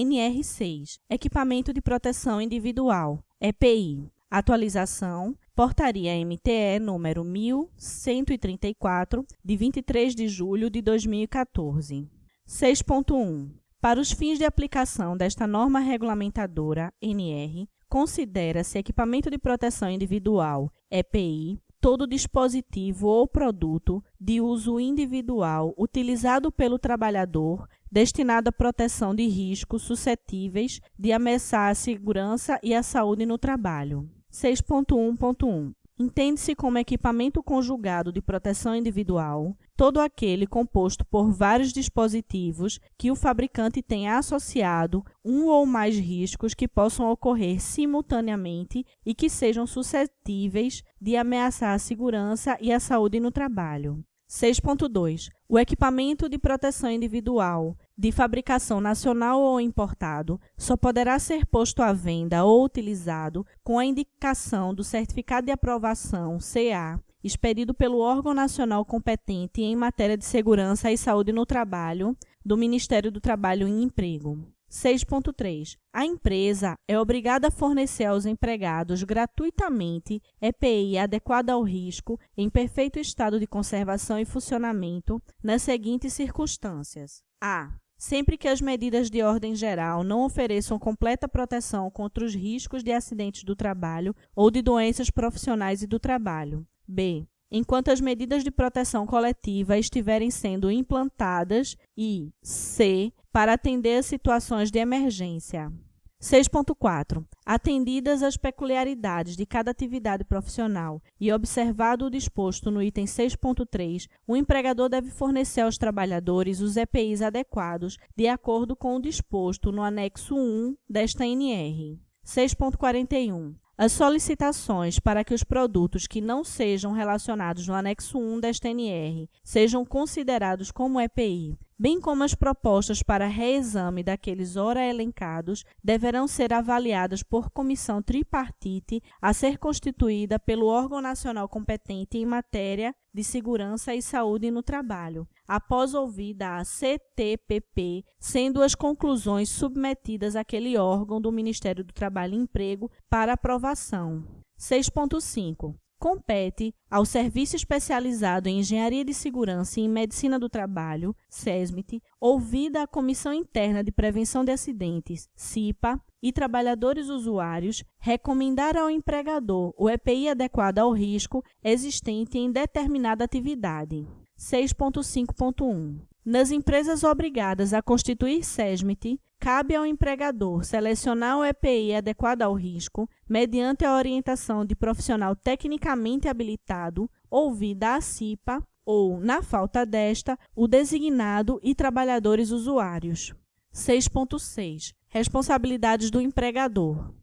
NR6, Equipamento de Proteção Individual, EPI. Atualização, Portaria MTE número 1134, de 23 de julho de 2014. 6.1. Para os fins de aplicação desta norma regulamentadora, NR, considera-se equipamento de proteção individual, EPI, todo dispositivo ou produto de uso individual utilizado pelo trabalhador destinado à proteção de riscos suscetíveis de ameaçar a segurança e a saúde no trabalho. 6.1.1 Entende-se como equipamento conjugado de proteção individual todo aquele composto por vários dispositivos que o fabricante tenha associado um ou mais riscos que possam ocorrer simultaneamente e que sejam suscetíveis de ameaçar a segurança e a saúde no trabalho. 6.2. O equipamento de proteção individual de fabricação nacional ou importado só poderá ser posto à venda ou utilizado com a indicação do Certificado de Aprovação CA, expedido pelo órgão nacional competente em matéria de segurança e saúde no trabalho do Ministério do Trabalho e Emprego. 6.3. A empresa é obrigada a fornecer aos empregados gratuitamente EPI adequada ao risco, em perfeito estado de conservação e funcionamento, nas seguintes circunstâncias. A. Sempre que as medidas de ordem geral não ofereçam completa proteção contra os riscos de acidentes do trabalho ou de doenças profissionais e do trabalho. B enquanto as medidas de proteção coletiva estiverem sendo implantadas e C para atender a situações de emergência. 6.4. Atendidas as peculiaridades de cada atividade profissional e observado o disposto no item 6.3, o empregador deve fornecer aos trabalhadores os EPIs adequados de acordo com o disposto no anexo 1 desta NR. 6.41. As solicitações para que os produtos que não sejam relacionados no anexo 1 desta NR sejam considerados como EPI, bem como as propostas para reexame daqueles ora elencados, deverão ser avaliadas por comissão tripartite a ser constituída pelo órgão nacional competente em matéria de segurança e saúde no trabalho, após ouvida a CTPP, sendo as conclusões submetidas àquele órgão do Ministério do Trabalho e Emprego para aprovação. 6.5 compete ao Serviço Especializado em Engenharia de Segurança e em Medicina do Trabalho, SESMIT, ouvida a Comissão Interna de Prevenção de Acidentes, CIPA, e trabalhadores usuários, recomendar ao empregador o EPI adequado ao risco existente em determinada atividade. 6.5.1 Nas empresas obrigadas a constituir SESMIT, cabe ao empregador selecionar o EPI adequado ao risco, mediante a orientação de profissional tecnicamente habilitado, ouvida a CIPA, ou, na falta desta, o designado e trabalhadores usuários. 6.6. Responsabilidades do empregador.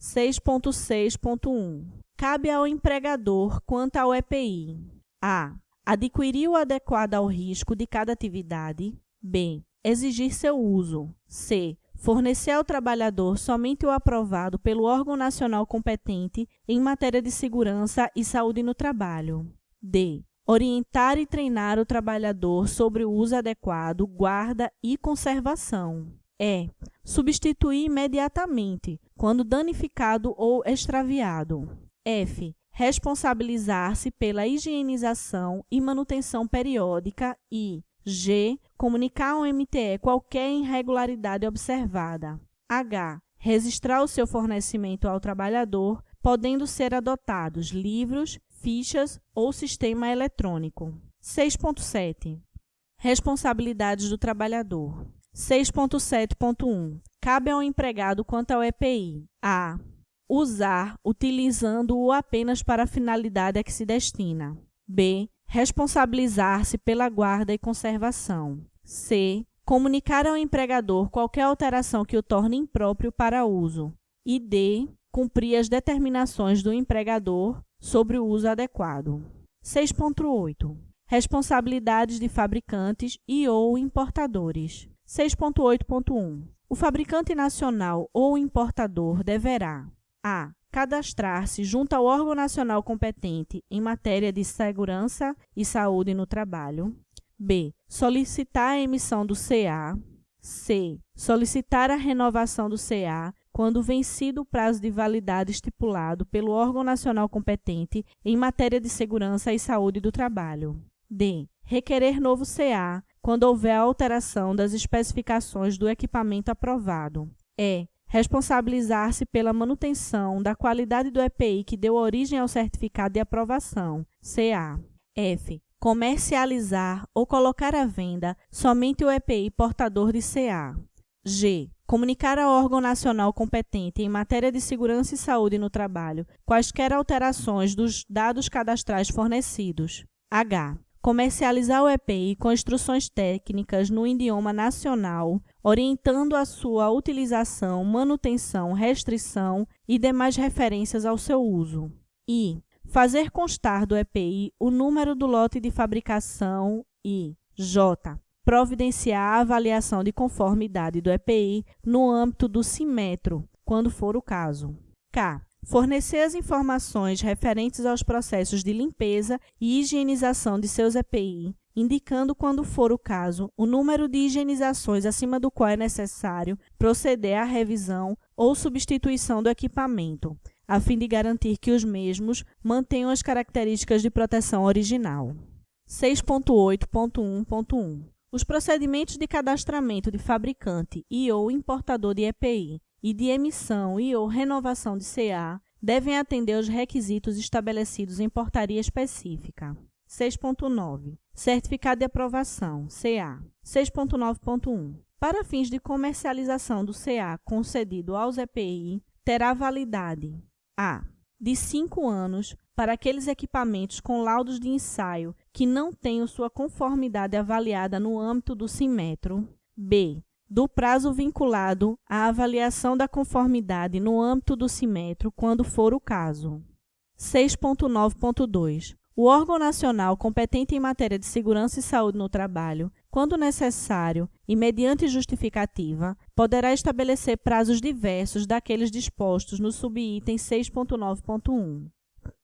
6.6.1. Cabe ao empregador quanto ao EPI. A. Adquirir o adequado ao risco de cada atividade. B exigir seu uso. C. Fornecer ao trabalhador somente o aprovado pelo órgão nacional competente em matéria de segurança e saúde no trabalho. D. Orientar e treinar o trabalhador sobre o uso adequado, guarda e conservação. E. Substituir imediatamente, quando danificado ou extraviado. F. Responsabilizar-se pela higienização e manutenção periódica e G. Comunicar ao MTE qualquer irregularidade observada. H. Registrar o seu fornecimento ao trabalhador, podendo ser adotados livros, fichas ou sistema eletrônico. 6.7. Responsabilidades do trabalhador. 6.7.1. Cabe ao empregado quanto ao EPI. A. Usar, utilizando-o apenas para a finalidade a que se destina. B responsabilizar-se pela guarda e conservação. C. Comunicar ao empregador qualquer alteração que o torne impróprio para uso. E D. Cumprir as determinações do empregador sobre o uso adequado. 6.8. Responsabilidades de fabricantes e ou importadores. 6.8.1. O fabricante nacional ou importador deverá a cadastrar-se junto ao órgão nacional competente em matéria de segurança e saúde no trabalho. B. Solicitar a emissão do CA. C. Solicitar a renovação do CA quando vencido o prazo de validade estipulado pelo órgão nacional competente em matéria de segurança e saúde do trabalho. D. Requerer novo CA quando houver alteração das especificações do equipamento aprovado. E. Responsabilizar-se pela manutenção da qualidade do EPI que deu origem ao certificado de aprovação, CA. F. Comercializar ou colocar à venda somente o EPI portador de CA. G. Comunicar ao órgão nacional competente em matéria de segurança e saúde no trabalho quaisquer alterações dos dados cadastrais fornecidos. H. Comercializar o EPI com instruções técnicas no idioma nacional, orientando a sua utilização, manutenção, restrição e demais referências ao seu uso. I. Fazer constar do EPI o número do lote de fabricação e J providenciar a avaliação de conformidade do EPI no âmbito do Simetro, quando for o caso. K. Fornecer as informações referentes aos processos de limpeza e higienização de seus EPI, indicando, quando for o caso, o número de higienizações acima do qual é necessário proceder à revisão ou substituição do equipamento, a fim de garantir que os mesmos mantenham as características de proteção original. 6.8.1.1 os procedimentos de cadastramento de fabricante e ou importador de EPI e de emissão e ou renovação de CA devem atender aos requisitos estabelecidos em portaria específica. 6.9. Certificado de aprovação, CA. 6.9.1. Para fins de comercialização do CA concedido aos EPI, terá validade a. de 5 anos para aqueles equipamentos com laudos de ensaio que não tenham sua conformidade avaliada no âmbito do Simetro. B. Do prazo vinculado à avaliação da conformidade no âmbito do Simetro, quando for o caso. 6.9.2. O órgão nacional competente em matéria de segurança e saúde no trabalho, quando necessário e mediante justificativa, poderá estabelecer prazos diversos daqueles dispostos no subitem 6.9.1.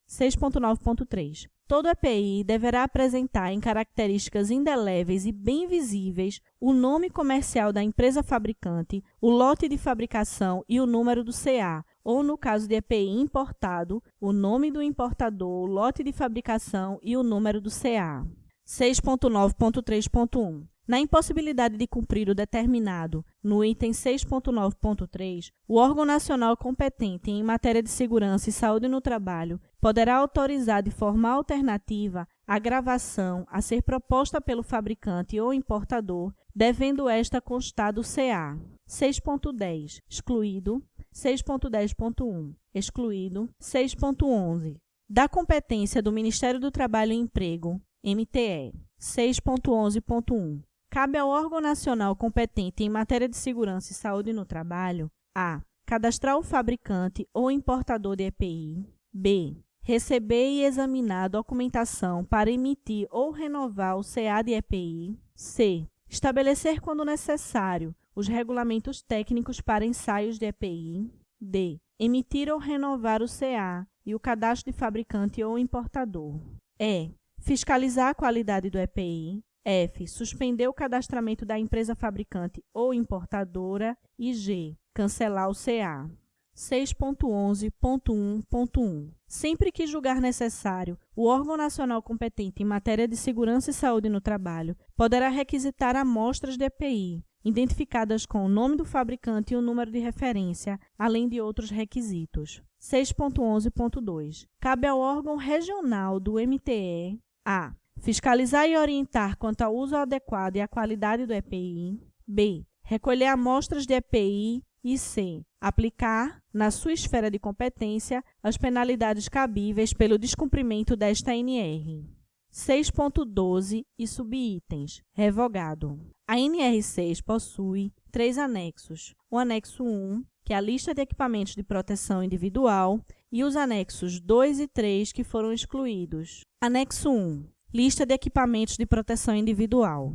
6.9.3. Todo EPI deverá apresentar em características indeléveis e bem visíveis o nome comercial da empresa fabricante, o lote de fabricação e o número do CA, ou, no caso de EPI importado, o nome do importador, o lote de fabricação e o número do CA. 6.9.3.1 na impossibilidade de cumprir o determinado no item 6.9.3, o órgão nacional competente em matéria de segurança e saúde no trabalho poderá autorizar de forma alternativa a gravação a ser proposta pelo fabricante ou importador, devendo esta constar do CA. 6.10 excluído 6.10.1 excluído 6.11 da competência do Ministério do Trabalho e Emprego, MTE. 6.11.1 Cabe ao órgão nacional competente em matéria de segurança e saúde no trabalho a. Cadastrar o fabricante ou importador de EPI. b. Receber e examinar a documentação para emitir ou renovar o CA de EPI. c. Estabelecer, quando necessário, os regulamentos técnicos para ensaios de EPI. d. Emitir ou renovar o CA e o cadastro de fabricante ou importador. e. Fiscalizar a qualidade do EPI. F. Suspender o cadastramento da empresa fabricante ou importadora. E G. Cancelar o CA. 6.11.1.1 Sempre que julgar necessário, o órgão nacional competente em matéria de segurança e saúde no trabalho poderá requisitar amostras de EPI, identificadas com o nome do fabricante e o número de referência, além de outros requisitos. 6.11.2 Cabe ao órgão regional do MTE a Fiscalizar e orientar quanto ao uso adequado e à qualidade do EPI. B. Recolher amostras de EPI. E C. Aplicar, na sua esfera de competência, as penalidades cabíveis pelo descumprimento desta NR. 6.12 e subitens. Revogado. A NR6 possui três anexos. O anexo 1, que é a lista de equipamentos de proteção individual, e os anexos 2 e 3, que foram excluídos. Anexo 1 Lista de equipamentos de proteção individual.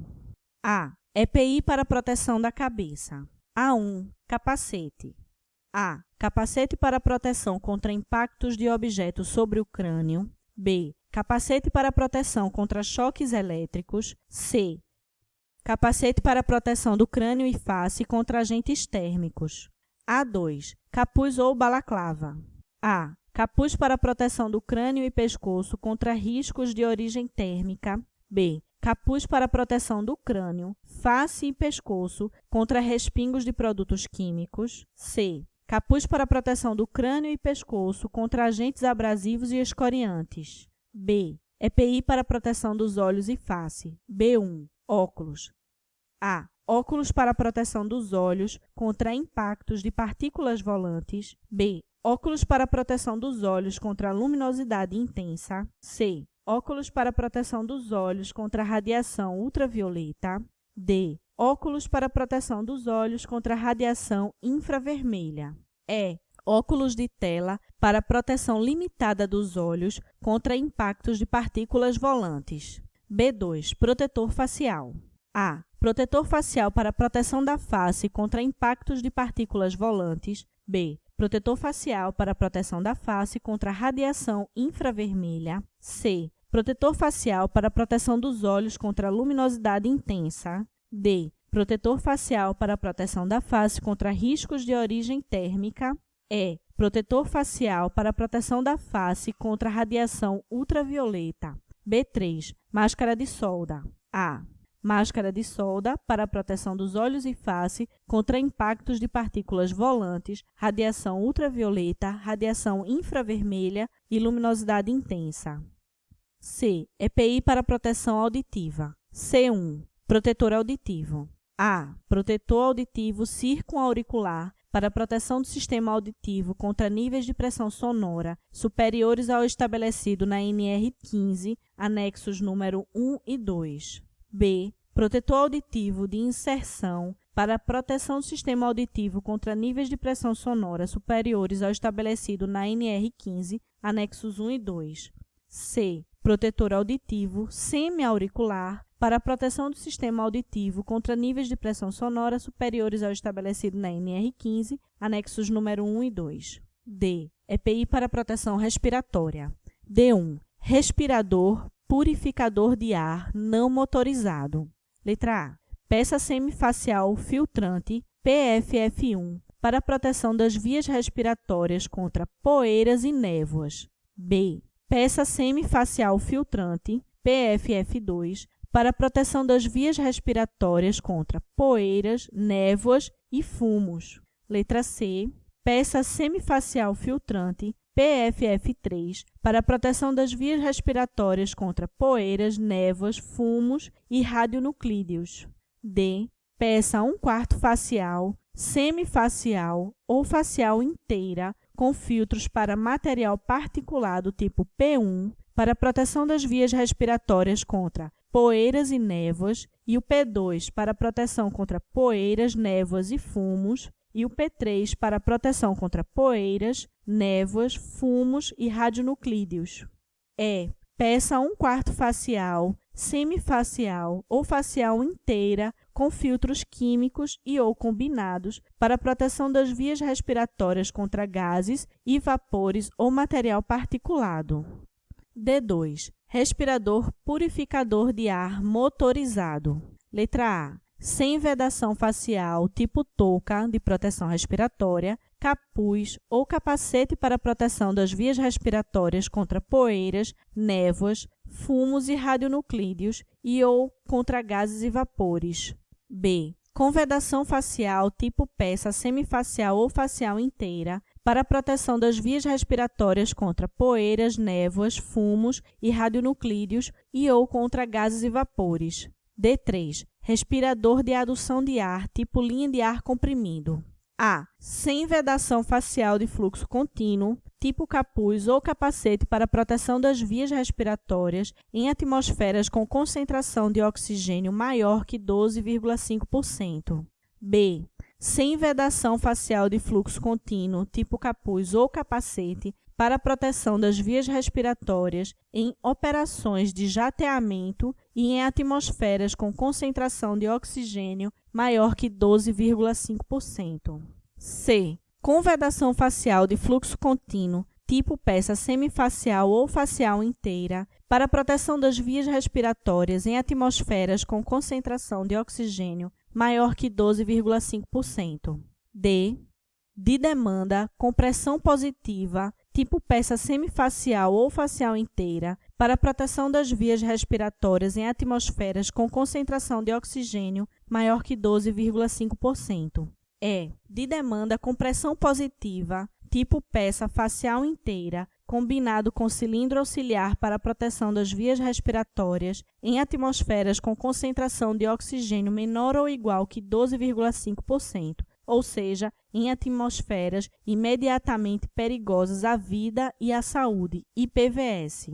A. EPI para proteção da cabeça. A1. Capacete. A. Capacete para proteção contra impactos de objetos sobre o crânio. B. Capacete para proteção contra choques elétricos. C. Capacete para proteção do crânio e face contra agentes térmicos. A2. Capuz ou balaclava. A. Capuz para proteção do crânio e pescoço contra riscos de origem térmica. B. Capuz para proteção do crânio, face e pescoço contra respingos de produtos químicos. C. Capuz para proteção do crânio e pescoço contra agentes abrasivos e escoriantes. B. EPI para proteção dos olhos e face. B1. Óculos. A. Óculos para proteção dos olhos contra impactos de partículas volantes. B. Óculos para proteção dos olhos contra luminosidade intensa. C. Óculos para proteção dos olhos contra radiação ultravioleta. D. Óculos para proteção dos olhos contra radiação infravermelha. E. Óculos de tela para proteção limitada dos olhos contra impactos de partículas volantes. B2. Protetor facial. A. Protetor facial para proteção da face contra impactos de partículas volantes. B. Protetor facial para proteção da face contra radiação infravermelha. C. Protetor facial para proteção dos olhos contra luminosidade intensa. D. Protetor facial para proteção da face contra riscos de origem térmica. E. Protetor facial para proteção da face contra radiação ultravioleta. B3. Máscara de solda. A. Máscara de solda para proteção dos olhos e face contra impactos de partículas volantes, radiação ultravioleta, radiação infravermelha e luminosidade intensa. C. EPI para proteção auditiva. C1. Protetor auditivo. A. Protetor auditivo circunauricular para proteção do sistema auditivo contra níveis de pressão sonora superiores ao estabelecido na NR15, anexos número 1 e 2. B. Protetor auditivo de inserção para proteção do sistema auditivo contra níveis de pressão sonora superiores ao estabelecido na NR15, anexos 1 e 2. C. Protetor auditivo semi-auricular para a proteção do sistema auditivo contra níveis de pressão sonora superiores ao estabelecido na NR15, anexos número 1 e 2. D. EPI para proteção respiratória. D1. Respirador purificador de ar não motorizado. Letra A. Peça semifacial filtrante PFF1 para proteção das vias respiratórias contra poeiras e névoas. B. Peça semifacial filtrante PFF2 para proteção das vias respiratórias contra poeiras, névoas e fumos. Letra C. Peça semifacial filtrante PFF3 para proteção das vias respiratórias contra poeiras, névoas, fumos e radionuclídeos. D. Peça 1 quarto facial, semifacial ou facial inteira com filtros para material particulado tipo P1 para proteção das vias respiratórias contra poeiras e névoas, e o P2 para proteção contra poeiras, névoas e fumos, e o P3 para proteção contra poeiras, névoas, fumos e radionuclídeos. E. Peça 1 quarto facial, semifacial ou facial inteira com filtros químicos e ou combinados para proteção das vias respiratórias contra gases e vapores ou material particulado. D2. Respirador purificador de ar motorizado. Letra A. Sem vedação facial tipo touca de proteção respiratória, capuz ou capacete para proteção das vias respiratórias contra poeiras, névoas, fumos e radionuclídeos e ou contra gases e vapores. B. Com vedação facial tipo peça semifacial ou facial inteira, para proteção das vias respiratórias contra poeiras, névoas, fumos e radionuclídeos e ou contra gases e vapores. D3. Respirador de adução de ar, tipo linha de ar comprimido. A. Sem vedação facial de fluxo contínuo, tipo capuz ou capacete para proteção das vias respiratórias em atmosferas com concentração de oxigênio maior que 12,5%. B sem vedação facial de fluxo contínuo, tipo capuz ou capacete, para proteção das vias respiratórias em operações de jateamento e em atmosferas com concentração de oxigênio maior que 12,5%. C. Com vedação facial de fluxo contínuo, tipo peça semifacial ou facial inteira, para proteção das vias respiratórias em atmosferas com concentração de oxigênio maior que 12,5%. D. De demanda com pressão positiva, tipo peça semifacial ou facial inteira, para a proteção das vias respiratórias em atmosferas com concentração de oxigênio maior que 12,5%. E. De demanda com pressão positiva, tipo peça facial inteira, combinado com cilindro auxiliar para a proteção das vias respiratórias em atmosferas com concentração de oxigênio menor ou igual que 12,5%, ou seja, em atmosferas imediatamente perigosas à vida e à saúde, IPVS.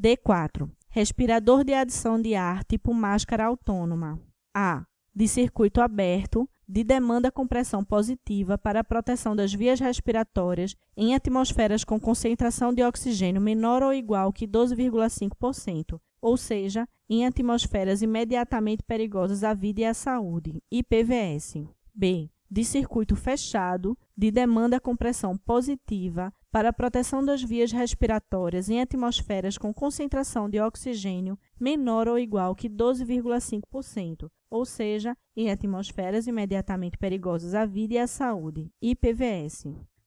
D4. Respirador de adição de ar tipo máscara autônoma. A. De circuito aberto, de demanda com pressão positiva para a proteção das vias respiratórias em atmosferas com concentração de oxigênio menor ou igual que 12,5%, ou seja, em atmosferas imediatamente perigosas à vida e à saúde, IPVS. B. De circuito fechado, de demanda com pressão positiva para a proteção das vias respiratórias em atmosferas com concentração de oxigênio menor ou igual que 12,5%, ou seja, em atmosferas imediatamente perigosas à vida e à saúde, IPVS.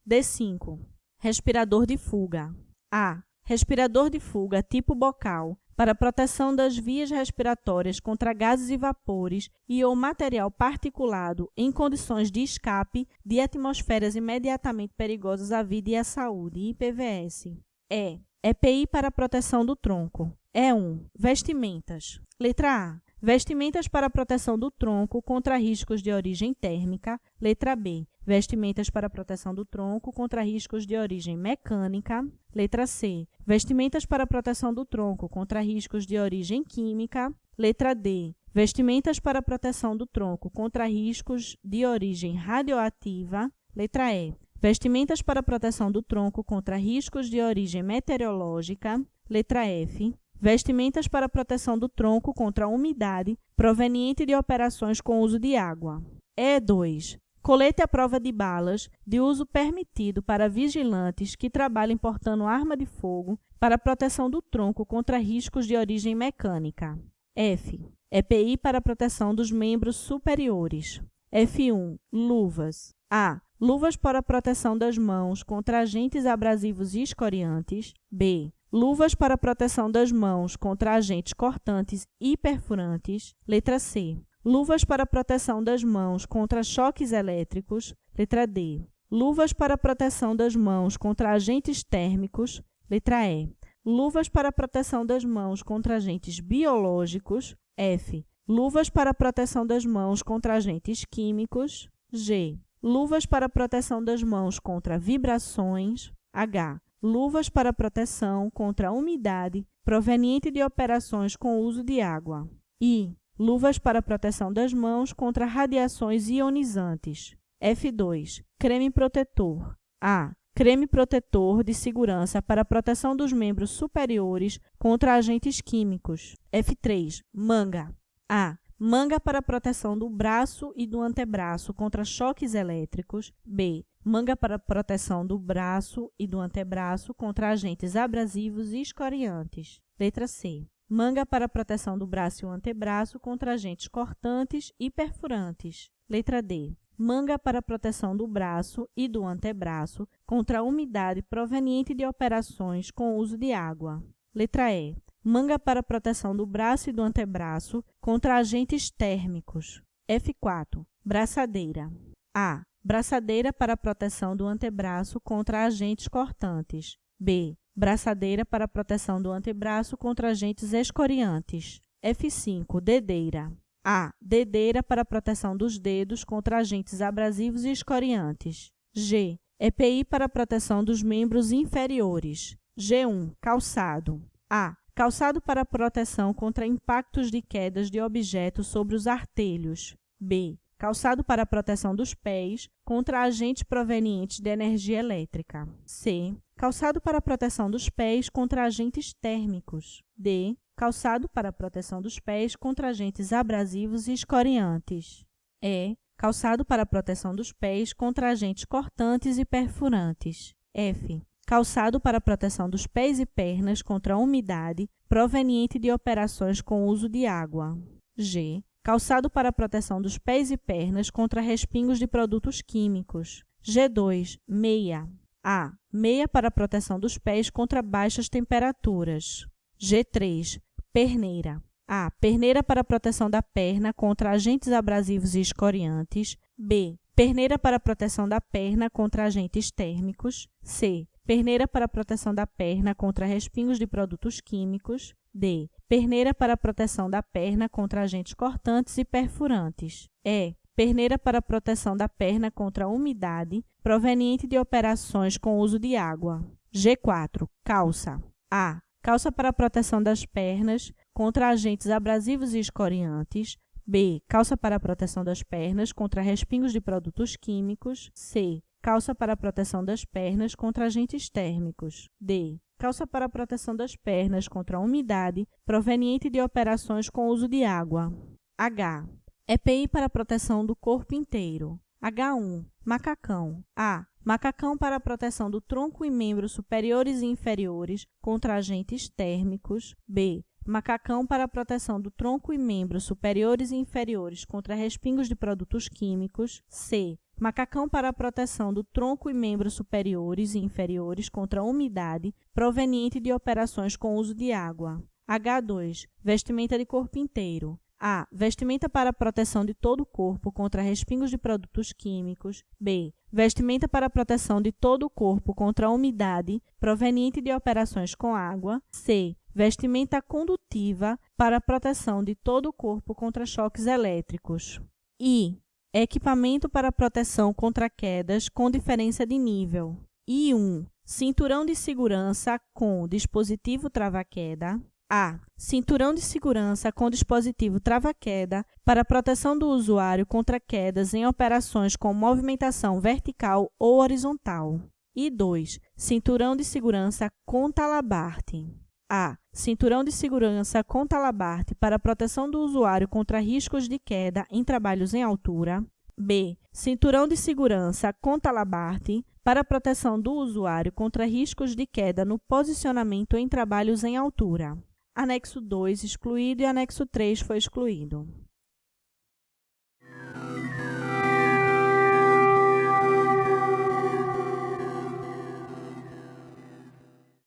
D5. Respirador de fuga. A. Respirador de fuga tipo bocal, para proteção das vias respiratórias contra gases e vapores e ou material particulado em condições de escape de atmosferas imediatamente perigosas à vida e à saúde, IPVS. E. EPI para proteção do tronco. E1. Vestimentas. Letra A Vestimentas para proteção do tronco contra riscos de origem térmica. Letra B. Vestimentas para proteção do tronco contra riscos de origem mecânica. Letra C. Vestimentas para proteção do tronco contra riscos de origem química. Letra D. Vestimentas para proteção do tronco contra riscos de origem radioativa. Letra E. Vestimentas para proteção do tronco contra riscos de origem meteorológica. Letra F vestimentas para proteção do tronco contra umidade proveniente de operações com uso de água. E2. Colete à prova de balas, de uso permitido para vigilantes que trabalhem portando arma de fogo para proteção do tronco contra riscos de origem mecânica. F. EPI para proteção dos membros superiores. F1. Luvas. A. Luvas para proteção das mãos contra agentes abrasivos e escoriantes. B luvas para proteção das mãos contra agentes cortantes e perfurantes. Letra C. Luvas para proteção das mãos contra choques elétricos. Letra D. Luvas para proteção das mãos contra agentes térmicos. Letra E. Luvas para proteção das mãos contra agentes biológicos. F. Luvas para proteção das mãos contra agentes químicos. G. Luvas para proteção das mãos contra vibrações. H luvas para proteção contra umidade proveniente de operações com uso de água e luvas para proteção das mãos contra radiações ionizantes. F2. Creme protetor. A. Creme protetor de segurança para proteção dos membros superiores contra agentes químicos. F3. Manga. A. Manga para proteção do braço e do antebraço contra choques elétricos. B manga para proteção do braço e do antebraço contra agentes abrasivos e escoriantes. Letra C. Manga para proteção do braço e o antebraço contra agentes cortantes e perfurantes. Letra D. Manga para proteção do braço e do antebraço contra a umidade proveniente de operações com uso de água. Letra E. Manga para proteção do braço e do antebraço contra agentes térmicos. F4. Braçadeira. A braçadeira para proteção do antebraço contra agentes cortantes. B. Braçadeira para proteção do antebraço contra agentes escoriantes. F5. Dedeira. A. Dedeira para proteção dos dedos contra agentes abrasivos e escoriantes. G. EPI para proteção dos membros inferiores. G1. Calçado. A. Calçado para proteção contra impactos de quedas de objetos sobre os artelhos. B calçado para proteção dos pés contra agentes provenientes de energia elétrica. C. Calçado para proteção dos pés contra agentes térmicos. D. Calçado para proteção dos pés contra agentes abrasivos e escoriantes. E. Calçado para proteção dos pés contra agentes cortantes e perfurantes. F. calçado para proteção dos pés e pernas contra a umidade proveniente de operações com uso de água. G. Calçado para proteção dos pés e pernas contra respingos de produtos químicos. G2. Meia. A. Meia para proteção dos pés contra baixas temperaturas. G3. Perneira. A. Perneira para proteção da perna contra agentes abrasivos e escoriantes. B. Perneira para proteção da perna contra agentes térmicos. C. Perneira para proteção da perna contra respingos de produtos químicos. D. Perneira para proteção da perna contra agentes cortantes e perfurantes. E. Perneira para proteção da perna contra a umidade proveniente de operações com uso de água. G4. Calça. A. Calça para proteção das pernas contra agentes abrasivos e escoriantes. B. Calça para proteção das pernas contra respingos de produtos químicos. C. Calça para proteção das pernas contra agentes térmicos. D. Calça para proteção das pernas contra a umidade proveniente de operações com uso de água. H. EPI para proteção do corpo inteiro. H1. Macacão. A. Macacão para proteção do tronco e membros superiores e inferiores contra agentes térmicos. B macacão para proteção do tronco e membros superiores e inferiores contra respingos de produtos químicos. C. Macacão para proteção do tronco e membros superiores e inferiores contra umidade proveniente de operações com uso de água. H2. Vestimenta de corpo inteiro. A. Vestimenta para proteção de todo o corpo contra respingos de produtos químicos. B. Vestimenta para proteção de todo o corpo contra a umidade proveniente de operações com água. C. Vestimenta condutiva para proteção de todo o corpo contra choques elétricos. I. Equipamento para proteção contra quedas com diferença de nível. I1. Cinturão de segurança com dispositivo trava-queda. A. Cinturão de segurança com dispositivo trava-queda para proteção do usuário contra quedas em operações com movimentação vertical ou horizontal. E 2. Cinturão de segurança com talabarte. A. Cinturão de segurança com talabarte para proteção do usuário contra riscos de queda em trabalhos em altura. B. Cinturão de segurança com talabarte para proteção do usuário contra riscos de queda no posicionamento em trabalhos em altura. Anexo 2 excluído e anexo 3 foi excluído.